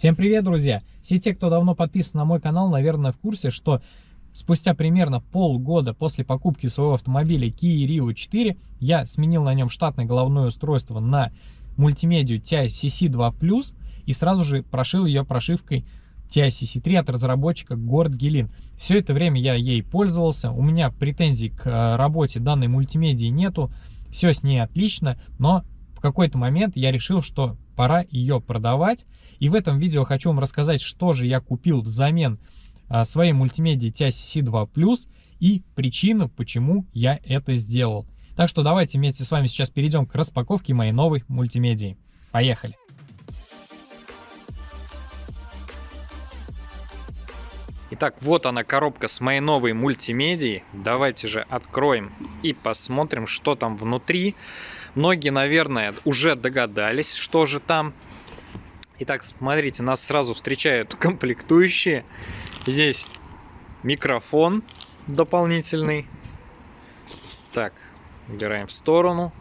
Всем привет, друзья! Все те, кто давно подписан на мой канал, наверное, в курсе, что спустя примерно полгода после покупки своего автомобиля Kia Rio 4 я сменил на нем штатное головное устройство на мультимедию TI CC2+, и сразу же прошил ее прошивкой TI CC3 от разработчика Горд Гелин. Все это время я ей пользовался, у меня претензий к э, работе данной мультимедии нету, все с ней отлично, но в какой-то момент я решил, что пора ее продавать. И в этом видео хочу вам рассказать, что же я купил взамен а, своей мультимедии TICC 2 Plus и причину, почему я это сделал. Так что давайте вместе с вами сейчас перейдем к распаковке моей новой мультимедии. Поехали! Итак, вот она коробка с моей новой мультимедией. Давайте же откроем и посмотрим, что там внутри. Многие, наверное, уже догадались, что же там. Итак, смотрите, нас сразу встречают комплектующие. Здесь микрофон дополнительный. Так, убираем в сторону.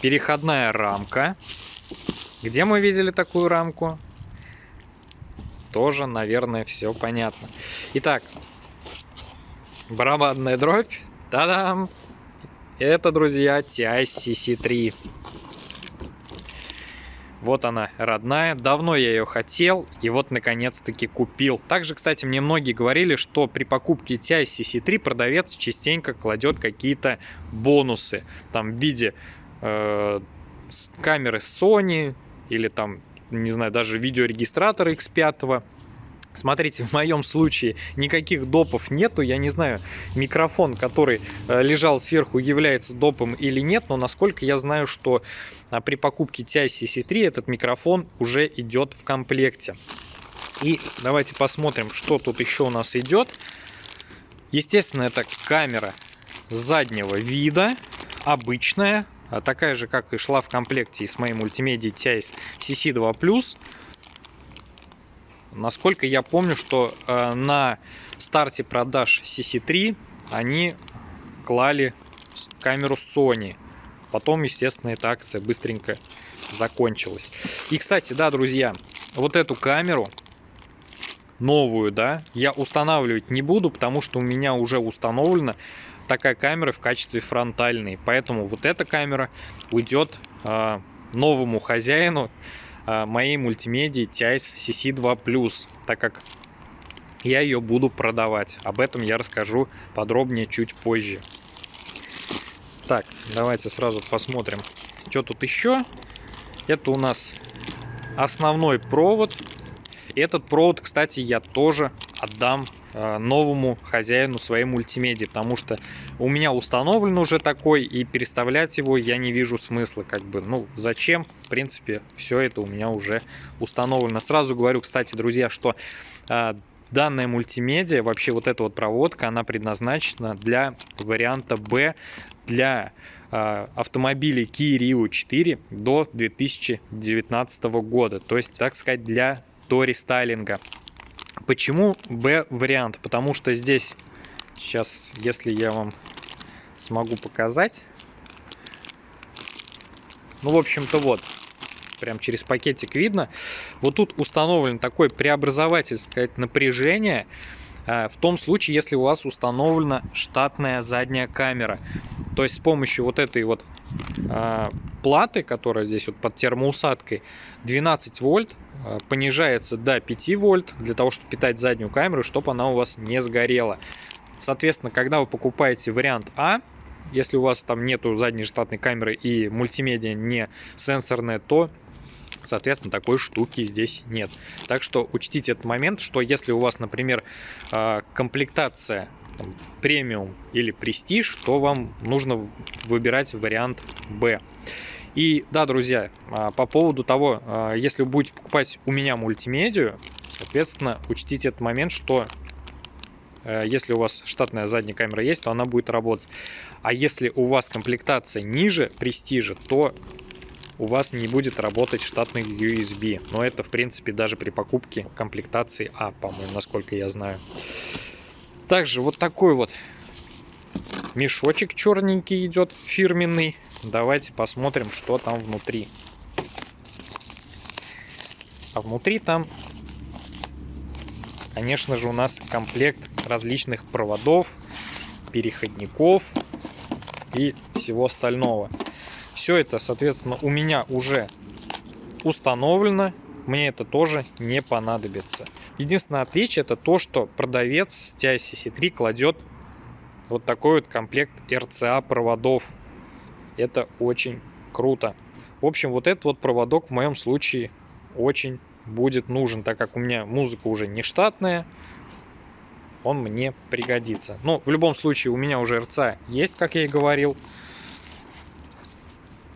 Переходная рамка. Где мы видели такую рамку? Тоже, наверное, все понятно. Итак, барабанная дробь. Та-дам! Это, друзья, TI-CC3. Вот она, родная. Давно я ее хотел, и вот наконец-таки купил. Также, кстати, мне многие говорили, что при покупке TI CC3 продавец частенько кладет какие-то бонусы. Там в виде э, камеры Sony или там, не знаю, даже видеорегистратора X5. Смотрите, в моем случае никаких допов нету. Я не знаю, микрофон, который э, лежал сверху, является допом или нет. Но насколько я знаю, что а, при покупке TI CC3 этот микрофон уже идет в комплекте. И давайте посмотрим, что тут еще у нас идет. Естественно, это камера заднего вида, обычная, такая же, как и шла в комплекте с моей мультимедией TI CC2+. Насколько я помню, что э, на старте продаж CC3 они клали камеру Sony. Потом, естественно, эта акция быстренько закончилась. И, кстати, да, друзья, вот эту камеру новую, да, я устанавливать не буду, потому что у меня уже установлена такая камера в качестве фронтальной. Поэтому вот эта камера уйдет э, новому хозяину а, моей мультимедии TIS CC2+, так как я ее буду продавать. Об этом я расскажу подробнее чуть позже. Так, давайте сразу посмотрим, что тут еще. Это у нас основной провод. Этот провод, кстати, я тоже отдам Э, новому хозяину своей мультимедии, потому что у меня установлен уже такой, и переставлять его я не вижу смысла, как бы, ну, зачем, в принципе, все это у меня уже установлено. Сразу говорю, кстати, друзья, что э, данная мультимедиа, вообще вот эта вот проводка, она предназначена для варианта B, для э, автомобилей Kia Rio 4 до 2019 года, то есть, так сказать, для до рестайлинга. Почему B вариант? Потому что здесь, сейчас, если я вам смогу показать, ну, в общем-то, вот, прям через пакетик видно. Вот тут установлен такой преобразователь, сказать, напряжения, э, в том случае, если у вас установлена штатная задняя камера. То есть с помощью вот этой вот э, платы, которая здесь вот под термоусадкой, 12 вольт Э, понижается до 5 вольт для того, чтобы питать заднюю камеру, чтобы она у вас не сгорела. Соответственно, когда вы покупаете вариант А, если у вас там нету задней штатной камеры и мультимедиа не сенсорная, то соответственно такой штуки здесь нет так что учтите этот момент что если у вас например э, комплектация премиум или престиж то вам нужно выбирать вариант б и да, друзья, а, по поводу того, а, если вы будете покупать у меня мультимедию, соответственно, учтите этот момент, что э, если у вас штатная задняя камера есть, то она будет работать. А если у вас комплектация ниже престижа, то у вас не будет работать штатный USB. Но это, в принципе, даже при покупке комплектации А, по-моему, насколько я знаю. Также вот такой вот мешочек черненький идет, фирменный. Давайте посмотрим, что там внутри. А внутри там, конечно же, у нас комплект различных проводов, переходников и всего остального. Все это, соответственно, у меня уже установлено. Мне это тоже не понадобится. Единственное отличие это то, что продавец с TI-CC3 кладет вот такой вот комплект RCA проводов. Это очень круто. В общем, вот этот вот проводок в моем случае очень будет нужен, так как у меня музыка уже не штатная, он мне пригодится. Но в любом случае у меня уже RCA есть, как я и говорил.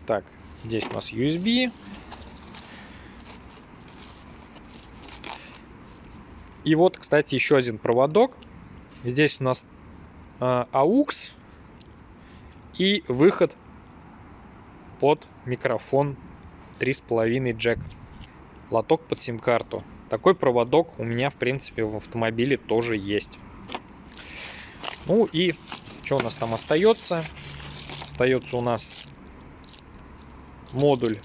Так, здесь у нас USB. И вот, кстати, еще один проводок. Здесь у нас AUX и выход под микрофон 3,5 джек. Лоток под сим-карту. Такой проводок у меня, в принципе, в автомобиле тоже есть. Ну и что у нас там остается? Остается у нас модуль.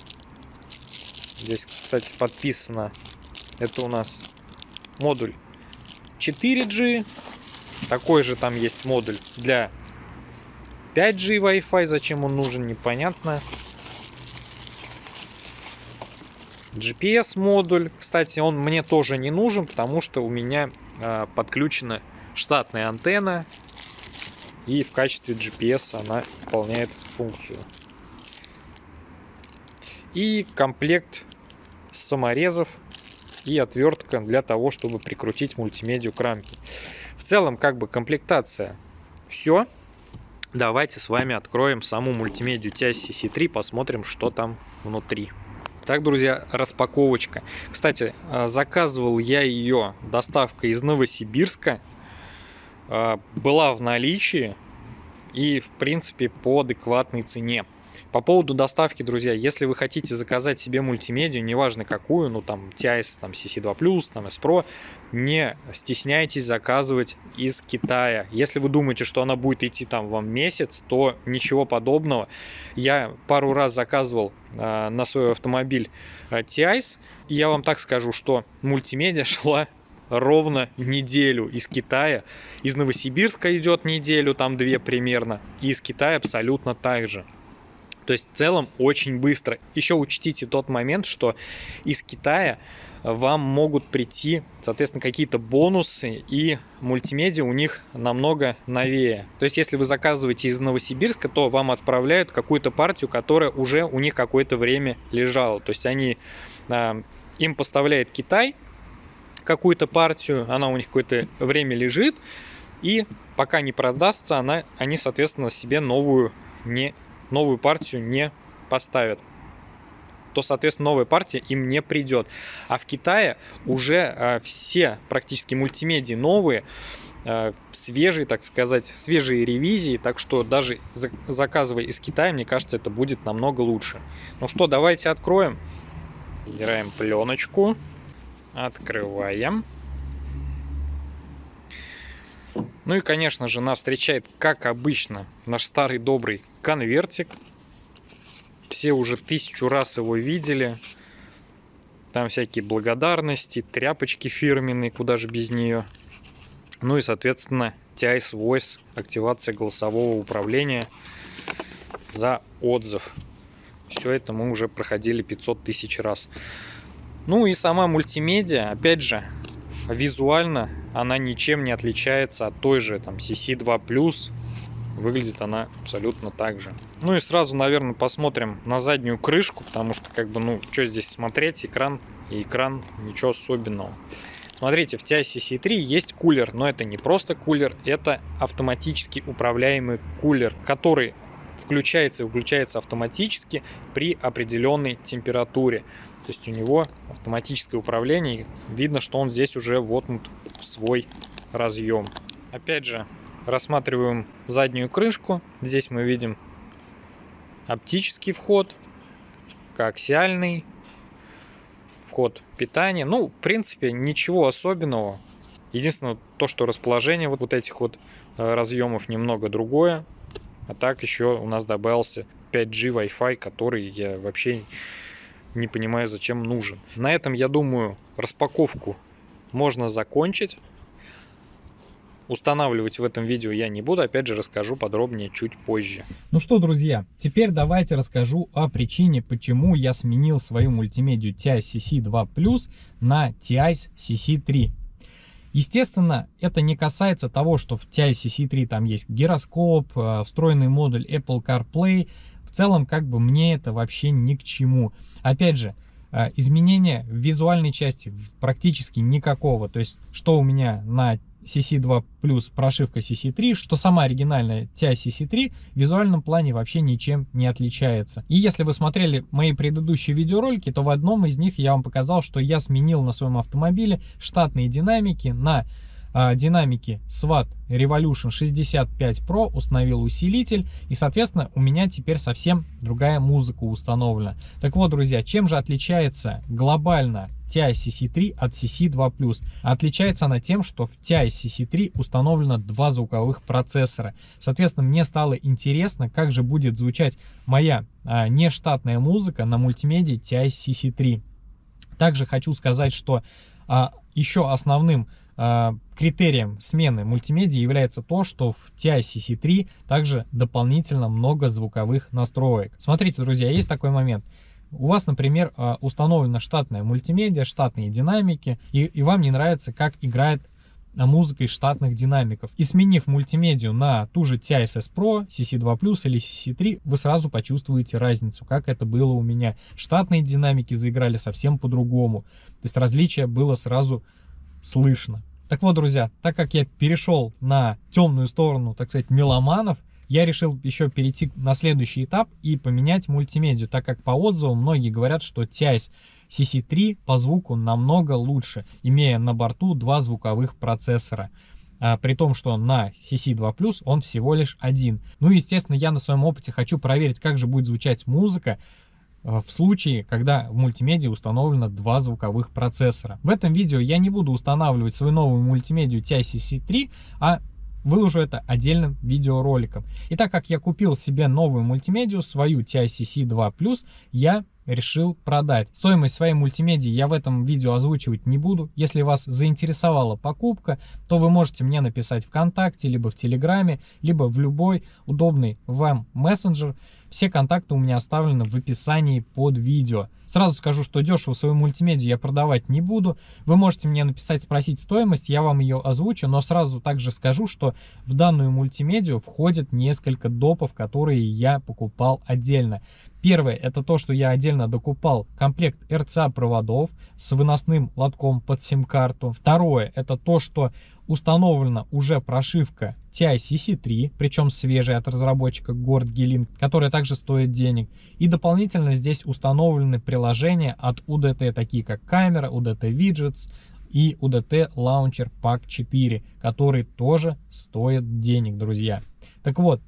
Здесь, кстати, подписано. Это у нас модуль 4G. Такой же там есть модуль для 5G Wi-Fi. Зачем он нужен, непонятно. GPS модуль. Кстати, он мне тоже не нужен, потому что у меня э, подключена штатная антенна. И в качестве GPS она выполняет функцию. И комплект саморезов и отвертка для того, чтобы прикрутить мультимедию к рамке. В целом, как бы комплектация все. Давайте с вами откроем саму мультимедию TIS-CC3, посмотрим, что там внутри. Так, друзья, распаковочка. Кстати, а, заказывал я ее доставка из Новосибирска. А, была в наличии и, в принципе, по адекватной цене. По поводу доставки, друзья, если вы хотите заказать себе мультимедию, неважно какую, ну там TIS, там CC2+, там S Pro, не стесняйтесь заказывать из Китая. Если вы думаете, что она будет идти там вам месяц, то ничего подобного. Я пару раз заказывал э, на свой автомобиль э, TIS, и я вам так скажу, что мультимедиа шла ровно неделю из Китая. Из Новосибирска идет неделю, там две примерно. И из Китая абсолютно так же. То есть в целом очень быстро. Еще учтите тот момент, что из Китая вам могут прийти, соответственно, какие-то бонусы, и мультимедиа у них намного новее. То есть, если вы заказываете из Новосибирска, то вам отправляют какую-то партию, которая уже у них какое-то время лежала. То есть, они, а, им поставляет Китай какую-то партию, она у них какое-то время лежит, и пока не продастся, она, они, соответственно, себе новую не новую партию не поставят то, соответственно, новая партия им не придет. А в Китае уже э, все практически мультимедии новые, э, свежие, так сказать, свежие ревизии, так что даже за заказывая из Китая, мне кажется, это будет намного лучше. Ну что, давайте откроем. Убираем пленочку, открываем. Ну и, конечно же, нас встречает, как обычно, наш старый добрый конвертик. Все уже тысячу раз его видели. Там всякие благодарности, тряпочки фирменные, куда же без нее. Ну и, соответственно, TIS Voice, активация голосового управления за отзыв. Все это мы уже проходили 500 тысяч раз. Ну и сама мультимедиа, опять же, визуально она ничем не отличается от той же там CC2+. Выглядит она абсолютно так же. Ну и сразу, наверное, посмотрим на заднюю крышку, потому что, как бы, ну, что здесь смотреть, экран и экран, ничего особенного. Смотрите, в TI CC3 есть кулер, но это не просто кулер, это автоматически управляемый кулер, который включается и выключается автоматически при определенной температуре. То есть у него автоматическое управление. Видно, что он здесь уже воткнут в свой разъем. Опять же, рассматриваем заднюю крышку. Здесь мы видим оптический вход, коаксиальный, вход питания. Ну, в принципе, ничего особенного. Единственное, то, что расположение вот, вот этих вот э, разъемов немного другое. А так еще у нас добавился 5G Wi-Fi, который я вообще не понимаю, зачем нужен. На этом, я думаю, распаковку можно закончить. Устанавливать в этом видео я не буду, опять же расскажу подробнее чуть позже. Ну что, друзья, теперь давайте расскажу о причине, почему я сменил свою мультимедию TI CC2 Plus на TI CC3. Естественно, это не касается того, что в TI CC3 там есть гироскоп, э, встроенный модуль Apple CarPlay. В целом, как бы мне это вообще ни к чему. Опять же, э, изменения в визуальной части практически никакого. То есть, что у меня на CC2 плюс прошивка CC3, что сама оригинальная TI CC3 в визуальном плане вообще ничем не отличается. И если вы смотрели мои предыдущие видеоролики, то в одном из них я вам показал, что я сменил на своем автомобиле штатные динамики на динамики SWAT Revolution 65 Pro установил усилитель и соответственно у меня теперь совсем другая музыка установлена. Так вот друзья, чем же отличается глобально TI CC3 от CC2+. Отличается она тем, что в TI CC3 установлено два звуковых процессора. Соответственно, мне стало интересно, как же будет звучать моя а, нештатная музыка на мультимедии TI CC3. Также хочу сказать, что а, еще основным а, критерием смены мультимедиа является то, что в TI CC3 также дополнительно много звуковых настроек. Смотрите, друзья, есть такой момент. У вас, например, а, установлена штатная мультимедиа, штатные динамики, и, и вам не нравится, как играет а, музыка из штатных динамиков. И сменив мультимедию на ту же TISS Pro, CC2 Plus или CC3, вы сразу почувствуете разницу, как это было у меня. Штатные динамики заиграли совсем по-другому. То есть различие было сразу слышно. Так вот, друзья, так как я перешел на темную сторону, так сказать, меломанов, я решил еще перейти на следующий этап и поменять мультимедию, так как по отзывам многие говорят, что TIS CC3 по звуку намного лучше, имея на борту два звуковых процессора. А, при том, что на CC2 Plus он всего лишь один. Ну, естественно, я на своем опыте хочу проверить, как же будет звучать музыка в случае, когда в мультимедиа установлено два звуковых процессора. В этом видео я не буду устанавливать свою новую мультимедию TI CC3, а выложу это отдельным видеороликом. И так как я купил себе новую мультимедию, свою TICC 2 я решил продать. Стоимость своей мультимедии я в этом видео озвучивать не буду. Если вас заинтересовала покупка, то вы можете мне написать ВКонтакте, либо в Телеграме, либо в любой удобный вам мессенджер. Все контакты у меня оставлены в описании под видео. Сразу скажу, что дешево свою мультимедию я продавать не буду. Вы можете мне написать, спросить стоимость, я вам ее озвучу, но сразу также скажу, что в данную мультимедию входит несколько допов, которые я покупал отдельно. Первое, это то, что я отдельно докупал комплект RCA проводов с выносным лотком под сим-карту. Второе, это то, что установлена уже прошивка TI-CC3, причем свежая от разработчика Gord Geelink, которая также стоит денег. И дополнительно здесь установлены приложения от UDT, такие как камера, UDT Widgets и UDT Launcher Pack 4, которые тоже стоят денег, друзья. Так вот,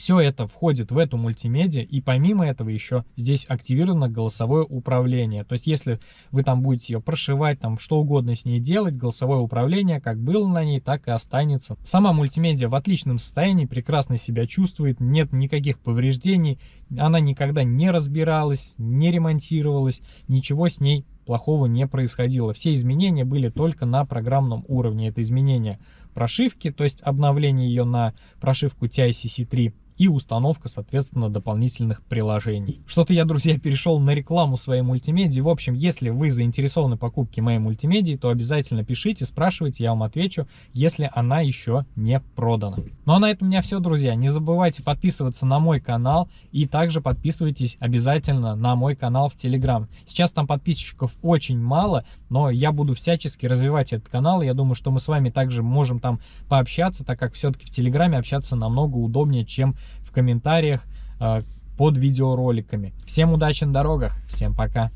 все это входит в эту мультимедиа, и помимо этого еще здесь активировано голосовое управление. То есть, если вы там будете ее прошивать, там что угодно с ней делать, голосовое управление как было на ней, так и останется. Сама мультимедиа в отличном состоянии, прекрасно себя чувствует, нет никаких повреждений, она никогда не разбиралась, не ремонтировалась, ничего с ней плохого не происходило. Все изменения были только на программном уровне. Это изменения прошивки, то есть обновление ее на прошивку TICC3 и установка, соответственно, дополнительных приложений. Что-то я, друзья, перешел на рекламу своей мультимедии. В общем, если вы заинтересованы в покупке моей мультимедии, то обязательно пишите, спрашивайте, я вам отвечу, если она еще не продана. Ну а на этом у меня все, друзья. Не забывайте подписываться на мой канал и также подписывайтесь обязательно на мой канал в Телеграм. Сейчас там подписчиков очень мало, но я буду всячески развивать этот канал. Я думаю, что мы с вами также можем там пообщаться, так как все-таки в Телеграме общаться намного удобнее, чем в комментариях э, под видеороликами. Всем удачи на дорогах, всем пока!